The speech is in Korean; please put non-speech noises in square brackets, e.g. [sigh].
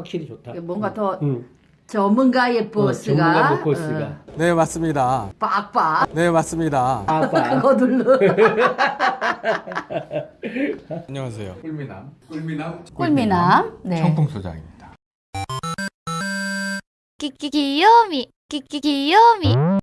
확실히 좋다. 뭔가 음. 더 응. 전문가의 버스가. 전문가 어, 보스가. 어. 네 맞습니다. 빡빡 네 맞습니다. 빡빡. [laughs] 그거 눌러 [laughs] 안녕하세요. 꿀미남 꿀미남 꿀미남 네. 청풍소장입니다. きききよみきききよみ